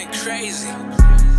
going crazy.